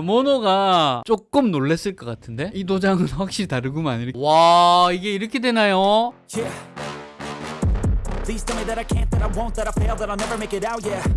자, 모노가 조금 놀랬을 것 같은데? 이 도장은 확실히 다르구만. 이렇게. 와, 이게 이렇게 되나요? 예.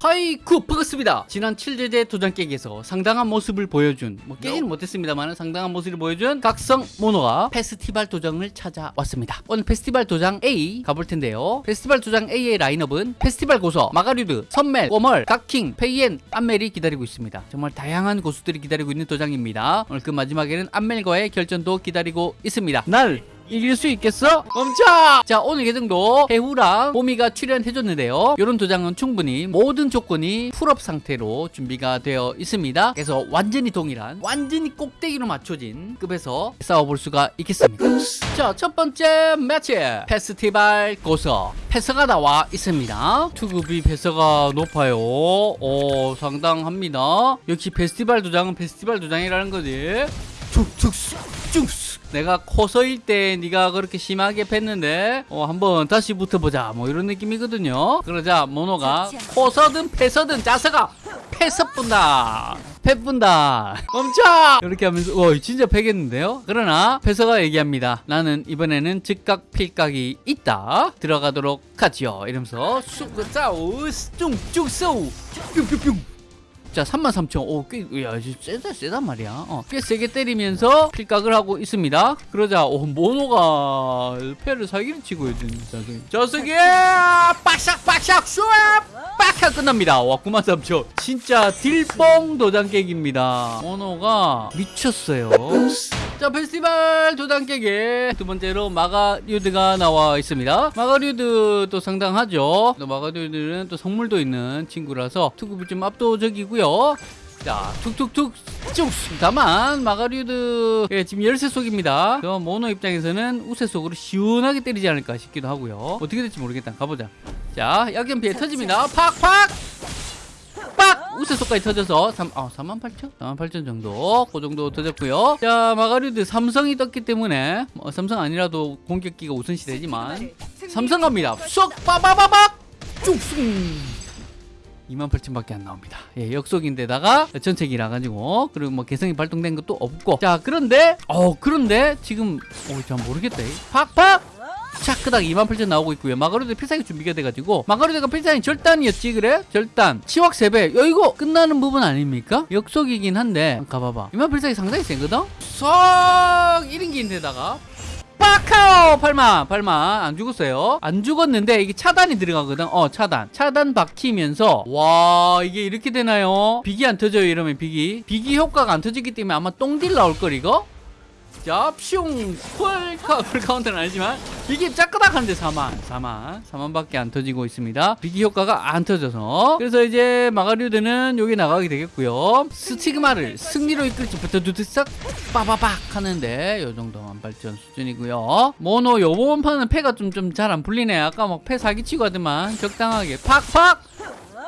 하이쿠 반갑습니다. 지난 7제제 도장 깨기에서 상당한 모습을 보여준 뭐 깨지는 못했습니다만 상당한 모습을 보여준 각성 모노가 페스티벌 도장을 찾아왔습니다. 오늘 페스티벌 도장 A 가볼 텐데요. 페스티벌 도장 A의 라인업은 페스티벌 고서, 마가류드, 선멜, 꼬멀, 각킹, 페이엔, 안멜이 기다리고 있습니다. 정말 다양한 고수들이 기다리고 있는 도장입니다. 오늘 그 마지막에는 안멜과의 결전도 기다리고 있습니다. 날 이길 수 있겠어? 멈춰! 자 오늘 계정도 해후랑 뽀미가 출연해줬는데요. 이런 도장은 충분히 모든 조건이 풀업 상태로 준비가 되어 있습니다. 그래서 완전히 동일한 완전히 꼭대기로 맞춰진 급에서 싸워볼 수가 있겠습니다. 자 첫 번째 매치! 페스티벌 고서. 패서가 나와 있습니다. 투급이 패서가 높아요. 오 상당합니다. 역시 페스티벌 도장은 페스티벌 도장이라는 거지. 쭉쭉 쭉쭉 내가 코서일 때 네가 그렇게 심하게 팼는데 어, 한번 다시 붙어보자. 뭐 이런 느낌이거든요. 그러자 모노가 코서든 패서든 짜서가 패서 뿐다. 패 뿐다. 멈춰! 이렇게 하면서 와 진짜 패겠는데요? 그러나 패서가 얘기합니다. 나는 이번에는 즉각 필각이 있다. 들어가도록 하지요. 이러면서 쑥 싸우 쭉 쏘우 뿅뿅뿅 자 33,000 오, 꽤, 야, 세다, 세단 말이야. 어, 꽤 세게 때리면서 필각을 하고 있습니다. 그러자, 오, 모노가 패를 사기를 치고 있는 자석이. 자석이! 빡샥, 빡샥, 슈 빡샥 끝납니다. 와, 93,000. 진짜 딜뽕 도장 깨기입니다. 모노가 미쳤어요. 자, 페스티벌 도장 깨기. 두 번째로 마가류드가 나와 있습니다. 마가류드도 상당하죠. 또 마가류드는 또 성물도 있는 친구라서 투급이 좀 압도적이고요. 자, 툭툭툭 쭉. 다만 마가류드 예, 지금 열세 속입니다. 그 모노 입장에서는 우세 속으로 시원하게 때리지 않을까 싶기도 하고요. 어떻게 될지 모르겠다. 가보자. 자, 약점 피해 터집니다. 팍팍. 빡! 우세 속까지 터져서 3, 아, 48,000? 48,000 정도 그 정도 터졌고요 자 마가류드 삼성이 떴기 때문에 뭐, 삼성 아니라도 공격기가 우선시되지만 삼성 갑니다 쏙! 빠바바박! 쭉쑥 28,000밖에 안 나옵니다. 예, 역속인데다가 전체기라 가지고 그리고 뭐 개성이 발동된 것도 없고 자 그런데 어 그런데 지금 어 잘 모르겠다. 팍팍 차크닥 28,000 나오고 있고요. 마가류드 필살기 준비가 돼가지고 마가류드가 필살기 절단이었지 그래? 절단 치확 3배 야 이거 끝나는 부분 아닙니까? 역속이긴 한데 가봐봐 28,000이 상당히 세거든? 쏙 1인기인데다가 빡카오! 8만 8만 안 죽었어요. 안 죽었는데 이게 차단이 들어가거든. 어 차단. 차단 박히면서 와 이게 이렇게 되나요? 비기 안 터져요 이러면 비기 비기 효과가 안 터지기 때문에 아마 똥딜 나올 걸 이거 자, 퓨 폴카, 폴카운트는 아니지만 비기 짜끄닥한데 4만 4만. 4만밖에 안 터지고 있습니다. 비기 효과가 안 터져서. 그래서 이제 마가류드는 여기 나가게 되겠고요. 스티그마를 승리로 이끌지 부터 두드싹 빠바박 하는데 요 정도만 발전 수준이고요. 모노 요번 판은 패가 좀 좀 잘 안 풀리네. 아까 막 패 사기치고 하더만 적당하게 팍팍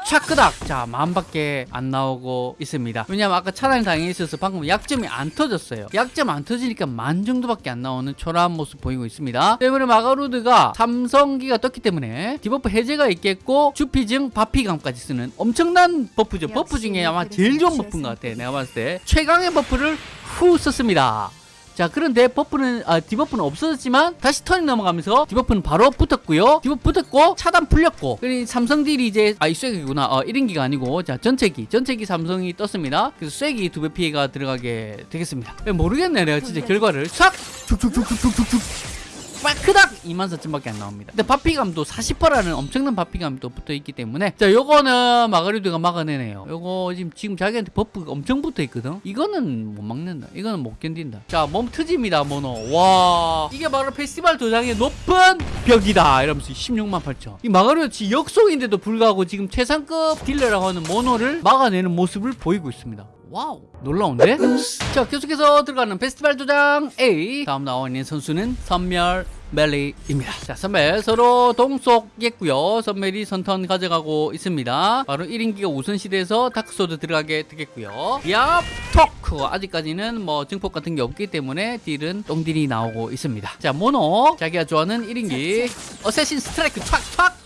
차크닥. 자 만밖에 안 나오고 있습니다. 왜냐면 아까 차단이 당해 있어서 방금 약점이 안 터졌어요. 약점 안 터지니까 만 정도밖에 안 나오는 초라한 모습 보이고 있습니다. 때문에 마가루드가 삼성기가 떴기 때문에 debuff 해제가 있겠고 주피증 바피감까지 쓰는 엄청난 buff죠. buff 중에 아마 제일 좋은 buff인 것 같아 내가 봤을 때. 최강의 buff를 후 썼습니다 자 그런데 buff는 아, debuff는 없어졌지만 다시 턴이 넘어가면서 debuff는 바로 붙었고요. debuff 붙었고 차단 풀렸고. 그리고 삼성 딜이 이제 아이 쐐기구나. 어 1인기가 아니고. 자 전체기. 전체기 삼성이 떴습니다. 그래서 쐐기 두 배 피해가 들어가게 되겠습니다. 모르겠네 내가 진짜 결과를. 싹 축축축축축축축 크닥 24,000밖에 안 나옵니다. 근데 바피감도 40%라는 엄청난 바피감이 또 붙어 있기 때문에 자 요거는 마가류드가 막아내네요. 요거 지금 지금 자기한테 buff가 엄청 붙어 있거든. 이거는 못 막는다. 이거는 못 견딘다. 자 몸 트집니다 모노. 와 이게 바로 페스티벌 도장의 높은 벽이다. 이러면서 16만 8천. 이 마가리드 지 역속인데도 불구하고 지금 최상급 딜러라고 하는 모노를 막아내는 모습을 보이고 있습니다. Wow. 놀라운데? 자 계속해서 들어가는 페스티벌 도장 A. 다음 나와 있는 선수는 선멸 멜리입니다. 자 선멜 서로 동속했고요. 선멜이 선턴 가져가고 있습니다. 바로 1인기가 우선시대에서 dark sword 들어가게 되겠고요. 야 토크 아직까지는 뭐 증폭 같은 게 없기 때문에 딜은 똥딜이 나오고 있습니다. 자 모노. 자기가 좋아하는 1인기. assassin strike 촥촥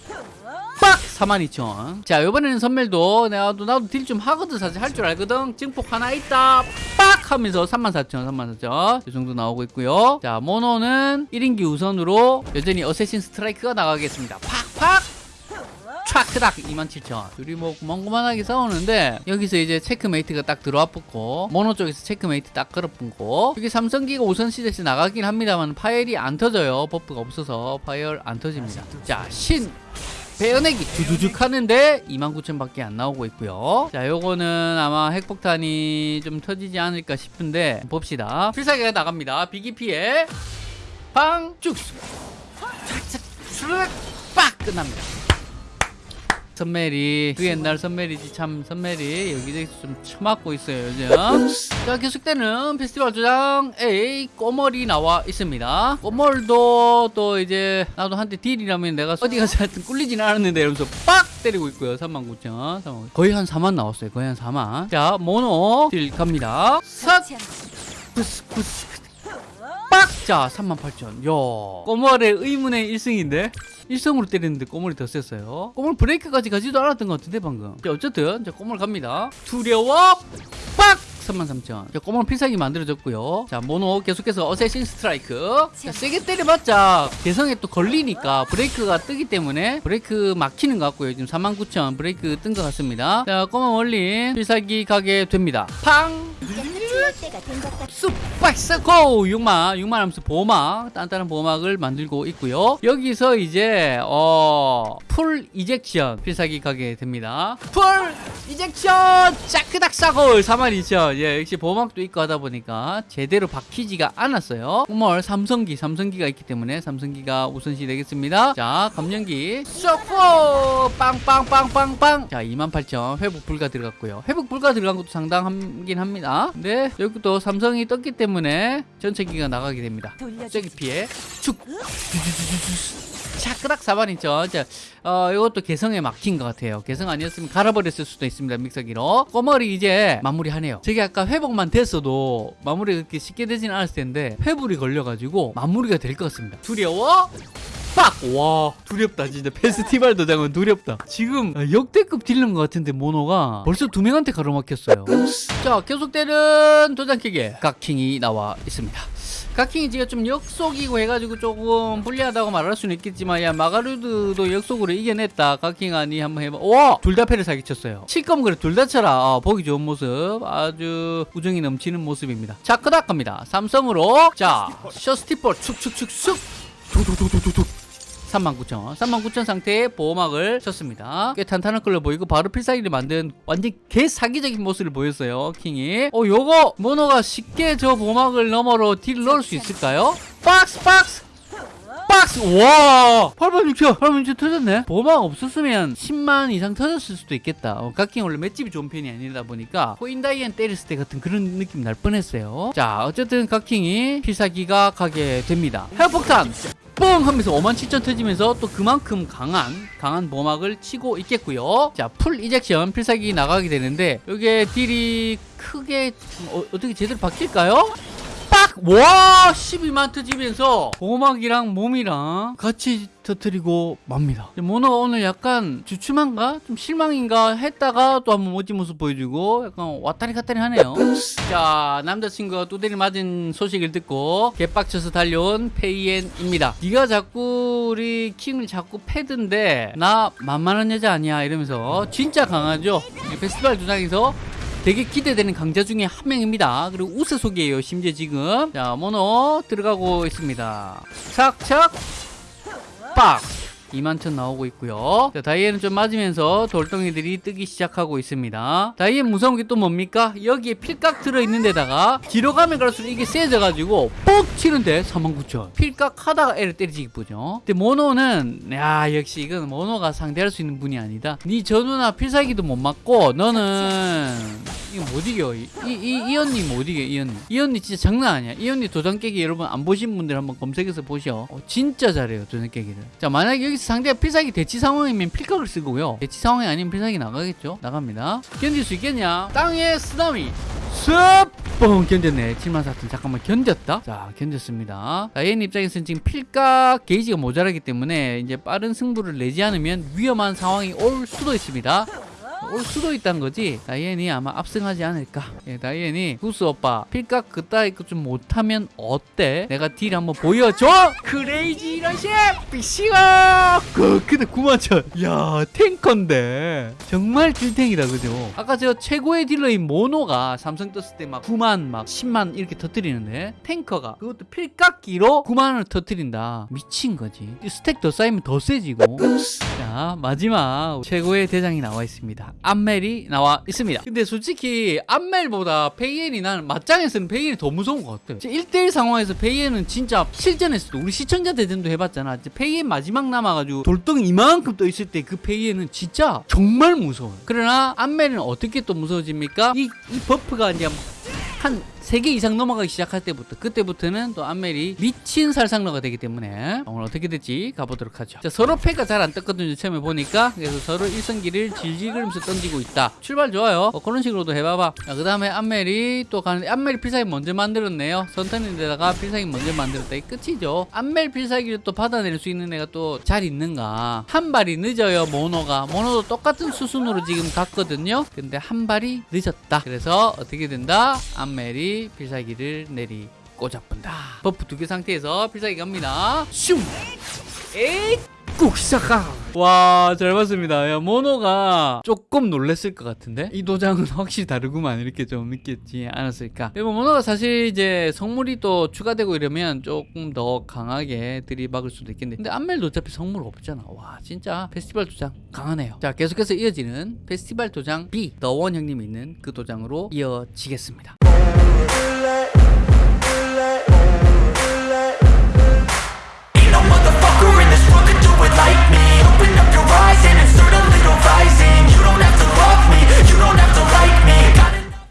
빡 42,000. 자, 요번에는 선멸도 나도 나도 딜 좀 하거든 사실 할 줄 알거든. 증폭 하나 있다. 빡 하면서 34,000, 34,000. 이 정도 나오고 있고요. 자, 모노는 1인기 우선으로 여전히 assassin strike가 나가겠습니다. 팍팍 촥크닥 27,000 둘이 뭐 고만고만하게 싸우는데 여기서 이제 checkmate가 딱 들어와 붙고 모노 쪽에서 체크메이트 딱 걸어붙고 여기 삼성기가 우선 시대에서 나가긴 합니다만 파열이 안 터져요 buff가 없어서 파열 안 터집니다 자신 베어내기. 두두둑 하는데 29,000밖에 안 나오고 있고요. 자 요거는 아마 핵폭탄이 좀 터지지 않을까 싶은데 봅시다. 필살기가 나갑니다. 비기피에 빵쭉! 빡! 끝납니다 선멜이 그 옛날 선멜이지 참 선멜이 여기저기서 좀 처맞고 있어요 요즘. 자 계속되는 페스티벌 조장 A 꼬멀이 나와 있습니다. 꼬멀도 또 이제 나도 한때 딜이라면 내가 어디 가서 하여튼 꿀리진 않았는데 이러면서 빡 때리고 있고요 39,000 39,000. 거의 한 4만 나왔어요 거의 한 4만. 자 모노 딜 갑니다. 삭! 부스 부스 빡! 자 38,000 야 꼬물의 의문의 1승인데? 1승으로 때리는데 꼬물이 더 셌어요? 꼬물 브레이크까지 가지도 않았던 것 같은데 방금. 자 어쨌든 자 꼬물 갑니다. 두려워! 빡! 33,000 자 꼬물 필살기 만들어졌고요. 자 모노 계속해서 assassin strike. 자 세게 때려봤자 개성에 또 걸리니까 브레이크가 뜨기 때문에 브레이크 막히는 것 같고요. 지금 39,000 브레이크 뜬 것 같습니다. 자 꼬물 원린 필살기 가게 됩니다. 팡! 쑥박스고! 6만 6만 하면서 보호막 단단한 보호막을 만들고 있고요. 여기서 이제 어 풀 이젝션 필살기 가게 됩니다. 풀 이젝션! 짜크닥 싸골 42,000 예 역시 보호막도 있고 하다 보니까 제대로 박히지가 않았어요. 정말 삼성기 삼성기가 있기 때문에 삼성기가 우선시 되겠습니다. 자 감정기. 쏙포 빵빵빵빵빵. 자 28,000 회복 불가 들어갔고요. 회복 불가 들어간 것도 상당하긴 합니다. 네 여기 또 삼성이 떴기 때문에 전체기가 나가게 됩니다. 저기 피해. 축. 차크닥 사반이죠. 자, 어, 이것도 개성에 막힌 것 같아요. 개성 아니었으면 갈아버렸을 수도 있습니다 믹서기로. 꼬머리 이제 마무리하네요. 저게 아까 회복만 됐어도 마무리가 그렇게 쉽게 되진 않았을 텐데 회불이 걸려가지고 마무리가 될 것 같습니다. 두려워? 빡! 와 두렵다 진짜. 페스티벌 도장은 두렵다. 지금 역대급 딜러인 것 같은데 모노가 벌써 두 명한테 가로막혔어요. 자 계속되는 도장 기계. 각킹이 나와 있습니다. 각킹이 지금 좀 역속이고 해가지고 조금 불리하다고 말할 수는 있겠지만 야 마가루드도 역속으로 이겨냈다. 각킹 아니 한번 해봐. 와둘 다 패를 사기쳤어요. 칠검 그래 둘 다 쳐라. 아, 보기 좋은 모습. 아주 우정이 넘치는 모습입니다. 자 크닥 갑니다. 삼성으로. 자 셔스티볼 축축축축. 두두두두두두 39,000 39,000 상태의 보호막을 쳤습니다. 꽤 탄탄한 걸로 보이고 바로 필살기를 만든 완전 개 사기적인 모습을 보였어요 킹이. 어 요거 모노가 쉽게 저 보호막을 너머로 딜 넣을 수 있을까요? 박스 박스! 박스! 와! 8만 6천 8만 6천 터졌네? 보호막 없었으면 10만 이상 터졌을 수도 있겠다. 어, 각킹 원래 맷집이 좋은 편이 아니다 보니까 코인다이언 때렸을 때 같은 그런 느낌 날 뻔했어요. 자 어쨌든 각킹이 필살기가 가게 됩니다. 해폭탄 뻥 하면서 5만 7천 터지면서 또 그만큼 강한 강한 보막을 치고 있겠고요 자풀 이젝션 필살기 나가게 되는데 이게 딜이 크게 어, 어떻게 제대로 바뀔까요? 빡! 와! 12만 터지면서 보막이랑 몸이랑 같이 터뜨리고 맙니다. 모노가 오늘 약간 주춤한가? 좀 실망인가? 했다가 또 한번 멋진 모습 보여주고 약간 왔다리 갔다리 하네요. 자, 남자친구가 두대를 맞은 소식을 듣고 개빡쳐서 달려온 페이엔입니다. 네가 자꾸 우리 킹을 자꾸 패던데 나 만만한 여자 아니야 이러면서 진짜 강하죠? 이 페스티벌 도장에서 되게 기대되는 강자 중에 한 명입니다. 그리고 우세속이에요. 심지어 지금 자 모노 들어가고 있습니다. 착착 빡 2만천 나오고 있고요. 자, 다이앤은 좀 맞으면서 돌덩이들이 뜨기 시작하고 있습니다. 다이앤 무서운 게 또 뭡니까? 여기에 필각 들어있는 데다가 뒤로 가면 갈수록 이게 세져가지고 뻑 치는데 49,000 필각 하다가 애를 때리지 보죠? 근데 모노는 야 역시 이건 모노가 상대할 수 있는 분이 아니다. 네 전우나 필살기도 못 맞고 너는 이거 못 이겨. 이, 이, 이 언니 못 이겨 이 언니. 이 언니 진짜 장난 아니야. 이 언니 도장 깨기 여러분 안 보신 분들 한번 검색해서 보셔. 어, 진짜 잘해요 도장 깨기를. 자 만약에 여기서 상대가 필살기 대치 상황이면 필각을 쓰고요. 대치 상황이 아니면 필살기 나가겠죠? 나갑니다. 견딜 수 있겠냐? 땅에 쓰나미. 습 뻥! 견뎠네. 7만 4천. 잠깐만 견뎠다? 자 견뎠습니다. 자, 얘는 입장에서는 지금 필각 게이지가 모자라기 때문에 이제 빠른 승부를 내지 않으면 위험한 상황이 올 수도 있습니다 올 수도 있다는 거지? 다이앤이 아마 압승하지 않을까? 예, 다이앤이 구스 오빠 필각 그따위 좀 못하면 어때? 내가 딜 한번 보여줘! crazy rush 비시가 그 근데 9만천 야 tanker인데. 정말 딜탱이다 그죠? 아까 저 최고의 딜러인 모노가 삼성 떴을 때 막 9만 막 10만 이렇게 터뜨리는데 tanker가 그것도 필각기로 9만을 터뜨린다. 미친 거지. 이 stack 더 쌓이면 더 세지고 자 마지막 최고의 대장이 나와 있습니다. 암멜이 나와 있습니다. 근데 솔직히 암멜보다 페이엔이 나는 맞짱에서는 페이엔이 더 무서운 것 같아. 1대1 상황에서 페이엔은 진짜 실전에서도 우리 시청자 대전도 해봤잖아. 페이엔 마지막 남아가지고 돌덩이 이만큼 떠 있을 때 그 페이엔은 진짜 정말 무서워요. 그러나 암멜은 어떻게 또 무서워집니까? 이, 이 buff가 이제 한 3개 이상 넘어가기 시작할 때부터 그때부터는 또 암멜이 미친 살상러가 되기 때문에 오늘 어떻게 될지 가보도록 하죠. 자, 서로 패가 잘 안 떴거든요 처음에 보니까. 그래서 서로 일성기를 질질 끌면서 던지고 있다. 출발 좋아요. 어, 그런 식으로도 해봐봐. 그 다음에 암멜이 또 가는데 암멜이 필살기 먼저 만들었네요. 선턴인데다가 필살기 먼저 만들었다. 이 끝이죠. 암멜 필살기를 또 받아낼 수 있는 애가 또 잘 있는가? 한 발이 늦어요 모노가. 모노도 똑같은 수순으로 지금 갔거든요. 근데 한 발이 늦었다. 그래서 어떻게 된다? 암멜이 필살기를 내리 꽂아본다. buff 두 개 상태에서 필살기 갑니다. 슝! 에이 꾹 시작하! 와 잘 봤습니다. 야 모노가 조금 놀랬을 것 같은데? 이 도장은 확실히 다르구만 이렇게 좀 느꼈지 않았을까? 그리고 모노가 사실 이제 성물이 또 추가되고 이러면 조금 더 강하게 들이박을 수도 있겠는데 근데 암멜도 어차피 성물 없잖아. 와 진짜 페스티벌 도장 강하네요. 자 계속해서 이어지는 페스티벌 도장 B 너원 형님이 있는 그 도장으로 이어지겠습니다 Let. late.